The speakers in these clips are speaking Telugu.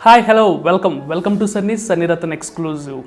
Hi hello welcome welcome to Sunny Sunny Ratan exclusive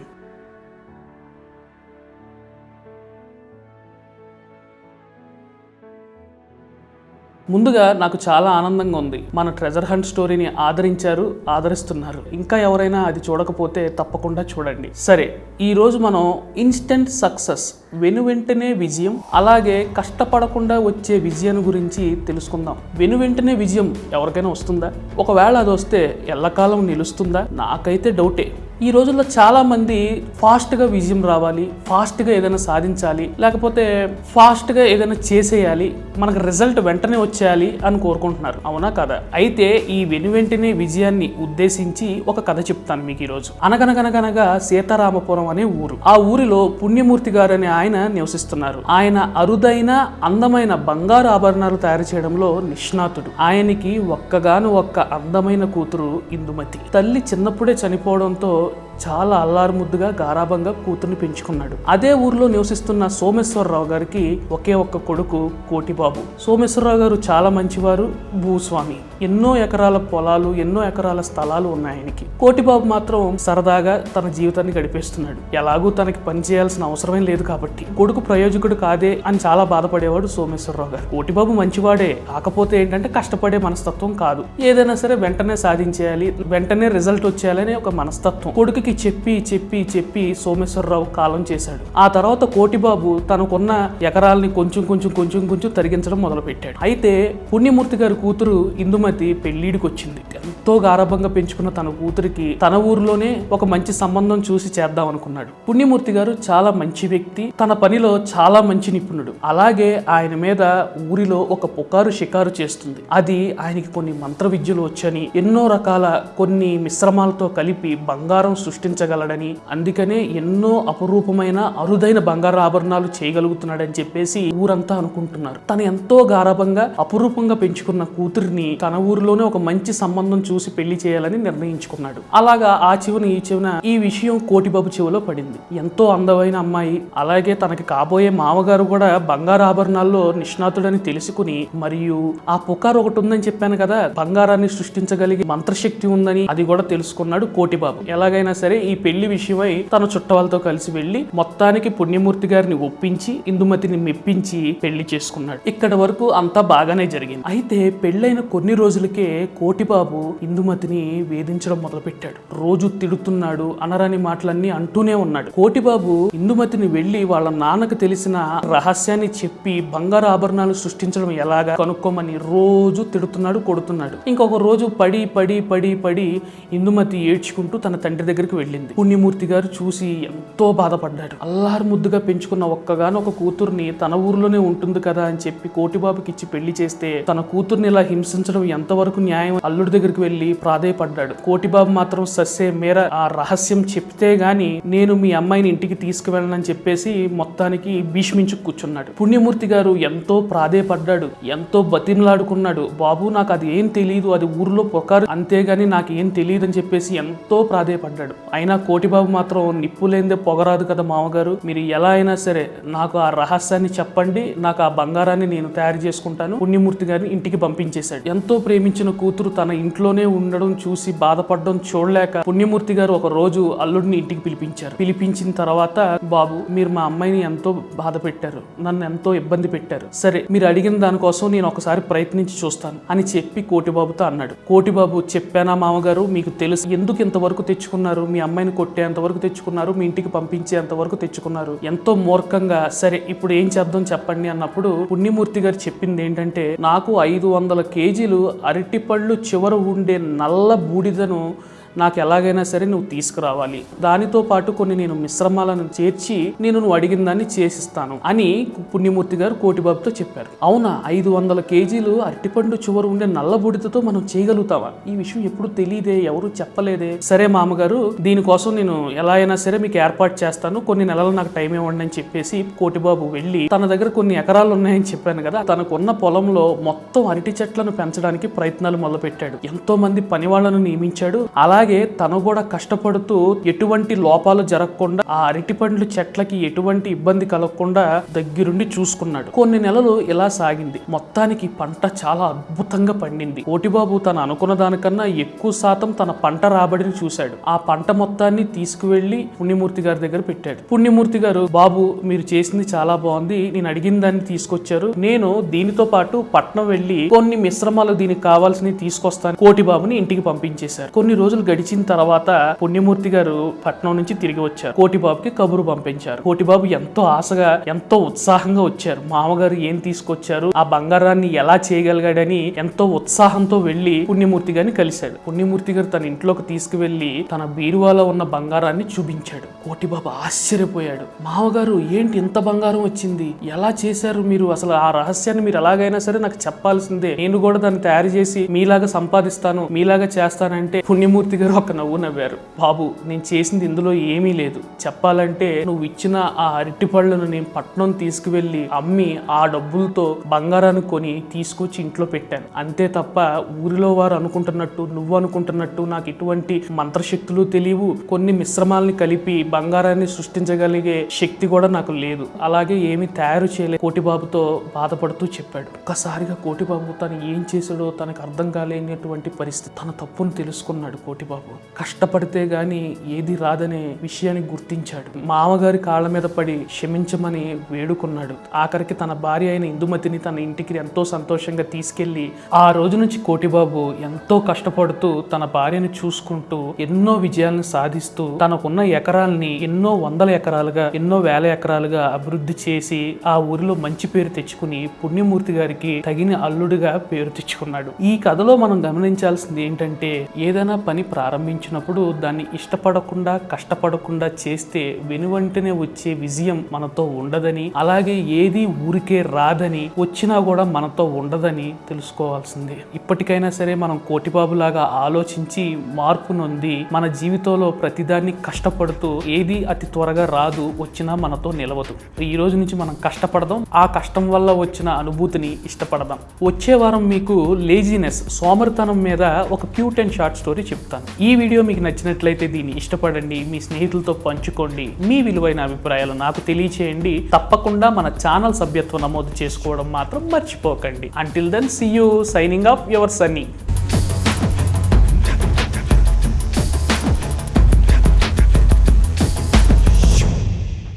ముందుగా నాకు చాలా ఆనందంగా ఉంది. మన ట్రెజర్ హంట్ స్టోరీని ఆదరించారు ఆదరిస్తున్నారు. ఇంకా ఎవరైనా అది చూడకపోతే తప్పకుండా చూడండి. సరే ఈరోజు మనం ఇన్స్టెంట్ సక్సెస్ వెను వెంటనే విజయం అలాగే కష్టపడకుండా వచ్చే విజయం గురించి తెలుసుకుందాం. వెను వెంటనే విజయం ఎవరికైనా వస్తుందా? ఒకవేళ అది వస్తే ఎల్లకాలం నిలుస్తుందా? నాకైతే డౌటే ఈ రోజుల్లో చాలా మంది ఫాస్ట్గా విజయం రావాలి ఫాస్ట్గా ఏదైనా సాధించాలి లేకపోతే ఫాస్ట్గా ఏదైనా చేసేయాలి మనకు రిజల్ట్ వెంటనే వచ్చేయాలి అని కోరుకుంటున్నారు. అవునా కదా? అయితే ఈ వెను వెంటనే విజయాన్ని ఉద్దేశించి ఒక కథ చెప్తాను మీకు ఈరోజు. అనగనగనగనగా సీతారామపురం అనే ఊరు. ఆ ఊరిలో పుణ్యమూర్తి గారు అనే ఆయన నివసిస్తున్నారు. ఆయన అరుదైన అందమైన బంగారు ఆభరణాలు తయారు చేయడంలో నిష్ణాతుడు. ఆయనకి ఒక్కగాను ఒక్క అందమైన కూతురు ఇందుమతి. తల్లి చిన్నప్పుడే చనిపోవడంతో చాలా అల్లారుముద్దుగా గారాభంగా కూతుర్ని పెంచుకున్నాడు. అదే ఊర్లో నివసిస్తున్న సోమేశ్వరరావు గారికి ఒకే ఒక్క కొడుకు కోటిబాబు. సోమేశ్వరరావు గారు చాలా మంచివారు భూస్వామి. ఎన్నో ఎకరాల పొలాలు ఎన్నో ఎకరాల స్థలాలు ఉన్నాయి ఆయనకి. కోటిబాబు మాత్రం సరదాగా తన జీవితాన్ని గడిపేస్తున్నాడు. ఎలాగూ తనకి పని చేయాల్సిన అవసరమే లేదు కాబట్టి. కొడుకు ప్రయోజకుడు కాదే అని చాలా బాధపడేవాడు సోమేశ్వరరావు గారు. కోటిబాబు మంచివాడే. కాకపోతే ఏంటంటే కష్టపడే మనస్తత్వం కాదు. ఏదైనా సరే వెంటనే సాధించేయాలి వెంటనే రిజల్ట్ వచ్చేయాలనే ఒక మనస్తత్వం. కొడుకుకి చెప్పి చెప్పి చెప్పి సోమేశ్వరరావు కాలం చేశాడు. ఆ తర్వాత కోటిబాబు తనకున్న ఎకరాలని కొంచెం కొంచెం కొంచెం కొంచెం తరిగించడం మొదలుపెట్టాడు. అయితే పుణ్యమూర్తి గారి కూతురు ఇందుమతి పెళ్ళిడికి వచ్చింది ఎంతో గారభంగా పెంచుకున్న తన కూతురికి తన ఊరిలోనే ఒక మంచి సంబంధం చూసి చేద్దాం అనుకున్నాడు. పుణ్యమూర్తి గారు చాలా మంచి వ్యక్తి. తన పనిలో చాలా మంచి నిపుణుడు. అలాగే ఆయన మీద ఊరిలో ఒక పుకారు షికారు చేస్తుంది. అది ఆయనకి కొన్ని మంత్ర విద్యలు వచ్చని ఎన్నో రకాల కొన్ని మిశ్రమాలతో కలిపి బంగారం సృష్టించగలడని. అందుకనే ఎన్నో అపురూపమైన అరుదైన బంగారు ఆభరణాలు చేయగలుగుతున్నాడని చెప్పేసి ఊరంతా అనుకుంటున్నారు. తను ఎంతో గారాభంగా అపురూపంగా పెంచుకున్న కూతురిని తన ఊరిలోనే ఒక మంచి సంబంధం చూసి పెళ్ళి చేయాలని నిర్ణయించుకున్నాడు. అలాగా ఆ చివన ఈ చివన ఈ విషయం కోటిబాబు చెవిలో పడింది. ఎంతో అందమైన అమ్మాయి అలాగే తనకి కాబోయే మామగారు కూడా బంగారు ఆభరణాల్లో నిష్ణాతుడని తెలుసుకుని మరియు ఆ పుకారు ఒకటి ఉందని చెప్పాను కదా బంగారాన్ని సృష్టించగలిగే మంత్రశక్తి ఉందని అది కూడా తెలుసుకున్నాడు కోటిబాబు. ఎలాగైనా సరే ఈ పెళ్ళి విషయమై తన చుట్టవాళ్ళతో కలిసి వెళ్ళి మొత్తానికి పుణ్యమూర్తి గారిని ఒప్పించి ఇందుమతిని మెప్పించి పెళ్ళి చేసుకున్నాడు. ఇక్కడ వరకు అంతా బాగానే జరిగింది. అయితే పెళ్ళైన కొన్ని రోజులకే కోటిబాబు ఇందుమతిని వేధించడం మొదలుపెట్టాడు. రోజు తిడుతున్నాడు అనరాని మాటలన్నీ అంటూనే ఉన్నాడు. కోటిబాబు ఇందుమతిని వెళ్ళి వాళ్ళ నాన్నకు తెలిసిన రహస్యాన్ని చెప్పి బంగారు ఆభరణాలు సృష్టించడం ఎలాగా కనుక్కోమని రోజు తిడుతున్నాడు కొడుతున్నాడు. ఇంకొక రోజు పడి పడి పడి పడి ఇందుమతి ఏడ్చుకుంటూ తన తండ్రి దగ్గరికి వెళ్ళింది. పుణ్యమూర్తి గారు చూసి ఎంతో బాధపడ్డాడు అల్లారు ముద్దుగా పెంచుకున్న ఒక్కగానో ఒక కూతుర్ని తన ఊర్లోనే ఉంటుంది కదా అని చెప్పి కోటిబాబుకి ఇచ్చి పెళ్ళి చేస్తే తన కూతుర్ని ఇలా హింసించడం ఎంతవరకు న్యాయం అల్లుడి దగ్గరికి వెళ్ళి ప్రాధేయపడ్డాడు. కోటిబాబు మాత్రం సస్సే మేర ఆ రహస్యం చెప్తే గాని నేను మీ అమ్మాయిని ఇంటికి తీసుకువెళ్ళనని చెప్పేసి మొత్తానికి భీష్మించు కూర్చున్నాడు. పుణ్యమూర్తి గారు ఎంతో ప్రాధేయపడ్డాడు. ఎంతో బతిమలాడుకున్నాడు. బాబు నాకు అది ఏం తెలియదు అది ఊర్లో పొకారు అంతేగాని నాకు ఏం తెలియదు అని చెప్పేసి ఎంతో ప్రాధేయపడ్డాడు. అయినా కోటిబాబు మాత్రం నిప్పు లేనిదే పొగరాదు కదా మామగారు. మీరు ఎలా అయినా సరే నాకు ఆ రహస్యాన్ని చెప్పండి నాకు ఆ బంగారాన్ని నేను తయారు చేసుకుంటాను. పుణ్యమూర్తి గారిని ఇంటికి పంపించేశాడు. ఎంతో ప్రేమించిన కూతురు తన ఇంట్లోనే ఉండడం చూసి బాధపడడం చూడలేక పుణ్యమూర్తి గారు ఒక రోజు అల్లుడిని ఇంటికి పిలిపించారు. పిలిపించిన తర్వాత బాబు మీరు మా అమ్మాయిని ఎంతో బాధ పెట్టారు. నన్ను ఎంతో ఇబ్బంది పెట్టారు. సరే మీరు అడిగిన దానికోసం నేను ఒకసారి ప్రయత్నించి చూస్తాను అని చెప్పి కోటిబాబుతో అన్నాడు. కోటిబాబు చెప్పానా మామగారు? మీకు తెలుసు. ఎందుకు ఇంతవరకు తెచ్చుకున్నారు మీ అమ్మాయిని కొట్టేంత వరకు తెచ్చుకున్నారు మీ ఇంటికి పంపించేంత వరకు తెచ్చుకున్నారు. ఎంతో మూర్ఖంగా సరే ఇప్పుడు ఏం చేద్దాం చెప్పండి అన్నప్పుడు పుణ్యమూర్తి గారు చెప్పింది ఏంటంటే నాకు ఐదు వందల కేజీలు అరటిపళ్ళు చివర ఉండే నల్ల బూడిదను నాకు ఎలాగైనా సరే నువ్వు తీసుకురావాలి. దానితో పాటు కొన్ని నేను మిశ్రమాలను చేర్చి నేను నువ్వు అడిగిన దాన్ని చేసిస్తాను అని పుణ్యమూర్తి గారు కోటిబాబుతో చెప్పారు. అవునా? ఐదు వందల కేజీలు అరటిపండు చివరు ఉండే నల్లబూడితతో మనం చేయగలుగుతావా? ఈ విషయం ఎప్పుడు తెలియదే ఎవరు చెప్పలేదే. సరే మామగారు దీనికోసం నేను ఎలా అయినా సరే మీకు ఏర్పాటు చేస్తాను. కొన్ని నెలలు నాకు టైం ఇవ్వండి అని చెప్పేసి కోటిబాబు వెళ్ళి తన దగ్గర కొన్ని ఎకరాలు ఉన్నాయని చెప్పాను కదా తనకున్న పొలంలో మొత్తం అరటి చెట్లను పెంచడానికి ప్రయత్నాలు మొదలుపెట్టాడు. ఎంతో మంది పని వాళ్ళను నియమించాడు. అలా అలాగే తను కూడా కష్టపడుతూ ఎటువంటి లోపాలు జరగకుండా ఆ అరటి పండ్లు చెట్లకి ఎటువంటి ఇబ్బంది కలగకుండా దగ్గరుండి చూసుకున్నాడు. కొన్ని నెలలు ఇలా సాగింది. మొత్తానికి పంట చాలా అద్భుతంగా పండింది. ఓటిబాబు తను అనుకున్న దానికన్నా ఎక్కువ శాతం తన పంట రాబడిని చూశాడు. ఆ పంట మొత్తాన్ని తీసుకువెళ్ళి పుణ్యమూర్తి గారి దగ్గర పెట్టాడు. పుణ్యమూర్తి గారు బాబు మీరు చేసింది చాలా బాగుంది. నేను అడిగిన దాన్ని తీసుకొచ్చారు. నేను దీనితో పాటు పట్నం వెళ్ళి కొన్ని మిశ్రమాలు దీనికి కావాల్సినవి తీసుకొస్తాను కోటి బాబుని ఇంటికి పంపించేశారు. కొన్ని రోజులు గడిచిన తర్వాత పుణ్యమూర్తి గారు పట్నం నుంచి తిరిగి వచ్చారు. కోటి బాబుకి కబురు పంపించారు. కోటి బాబు ఎంతో ఆశగా ఎంతో ఉత్సాహంగా వచ్చారు. మామగారు ఏం తీసుకొచ్చారు? ఆ బంగారాన్ని ఎలా చేయగలిగాడని ఎంతో ఉత్సాహంతో వెళ్ళి పుణ్యమూర్తి గారిని కలిశాడు. పుణ్యమూర్తి గారు తన ఇంట్లోకి తీసుకువెళ్ళి తన బీరువాలో ఉన్న బంగారాన్ని చూపించాడు. కోటిబాబు ఆశ్చర్యపోయాడు. మామగారు ఏంటి ఇంత బంగారం వచ్చింది? ఎలా చేశారు మీరు? అసలు ఆ రహస్యాన్ని మీరు ఎలాగైనా సరే నాకు చెప్పాల్సిందే. నేను కూడా దాన్ని తయారు చేసి మీలాగా సంపాదిస్తాను మీలాగా చేస్తానంటే పుణ్యమూర్తి గారు ఒక నవ్వు నవ్వారు. బాబు నేను చేసింది ఇందులో ఏమీ లేదు. చెప్పాలంటే నువ్వు ఇచ్చిన ఆ అరటి పళ్ళను నేను పట్నం తీసుకువెళ్ళి అమ్మి ఆ డబ్బులతో బంగారాన్ని కొని తీసుకొచ్చి ఇంట్లో పెట్టాను. అంతే తప్ప ఊరిలో వారు అనుకుంటున్నట్టు నువ్వు అనుకుంటున్నట్టు నాకు ఇటువంటి మంత్రశక్తులు తెలియవు. కొన్ని మిశ్రమాలని కలిపి బంగారాన్ని సృష్టించగలిగే శక్తి కూడా నాకు లేదు. అలాగే ఏమి తయారు చేయలేదు కోటిబాబుతో బాధపడుతూ చెప్పాడు. ఒక్కసారిగా కోటిబాబు తను ఏం చేశాడో తనకు అర్థం కాలేనటువంటి పరిస్థితి తన తప్పును తెలుసుకున్నాడు కోటిబాబు. కష్టపడితే గాని ఏది రాదనే విషయాన్ని గుర్తించాడు. మామగారి కాళ్ళ మీద పడి క్షమించమని వేడుకున్నాడు. ఆఖరికి తన భార్య అయిన ఇందుమతిని తన ఇంటికి ఎంతో సంతోషంగా తీసుకెళ్ళి ఆ రోజు నుంచి కోటిబాబు ఎంతో కష్టపడుతూ తన భార్యను చూసుకుంటూ ఎన్నో విజయాలను సాధిస్తూ తనకున్న ఎకరాల్ని ఎన్నో వందల ఎకరాలుగా ఎన్నో వేల ఎకరాలుగా అభివృద్ధి చేసి ఆ ఊరిలో మంచి పేరు తెచ్చుకుని పుణ్యమూర్తి గారికి తగిన అల్లుడిగా పేరు తెచ్చుకున్నాడు. ఈ కథలో మనం గమనించాల్సింది ఏంటంటే ఏదైనా పని ప్రారంభించినప్పుడు దాన్ని ఇష్టపడకుండా కష్టపడకుండా చేస్తే వెనువంటనే వచ్చే విజయం మనతో ఉండదని అలాగే ఏది ఊరికే రాదని వచ్చినా కూడా మనతో ఉండదని తెలుసుకోవాల్సిందే. ఇప్పటికైనా సరే మనం కోటిబాబులాగా ఆలోచించి మార్పు నొంది మన జీవితంలో ప్రతిదాన్ని కష్టపడుతూ ఏది అతి త్వరగా రాదు వచ్చినా మనతో నిలవదు. ఈ రోజు నుంచి మనం కష్టపడదాం ఆ కష్టం వల్ల వచ్చిన అనుభూతిని ఇష్టపడదాం. వచ్చే వారం మీకు లేజినెస్ సోమరితనం మీద ఒక క్యూట్ అండ్ షార్ట్ స్టోరీ చెప్తాను. ఈ వీడియో మీకు నచ్చినట్లయితే దీన్ని ఇష్టపడండి మీ స్నేహితులతో పంచుకోండి మీ విలువైన అభిప్రాయాలు నాకు తెలియచేయండి. తప్పకుండా మన ఛానల్ సభ్యత్వం నమోదు చేసుకోవడం మాత్రం మర్చిపోకండి. Until then see you signing off your Sunny